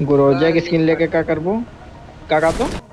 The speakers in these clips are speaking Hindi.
गुरोजा की स्किन लेके क्या करबो? का कहा तो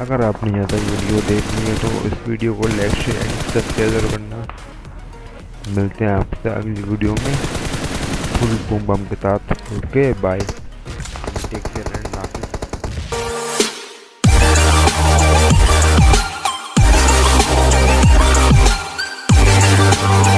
अगर आपने यहाँ तक वीडियो देखनी है तो इस वीडियो को लाइक शेयर एंड सब्सक्राइब ज़रूर करना। मिलते हैं आपसे अगली वीडियो में। फुल बम बम के साथ। Okay bye take care and हाफिज़ Oh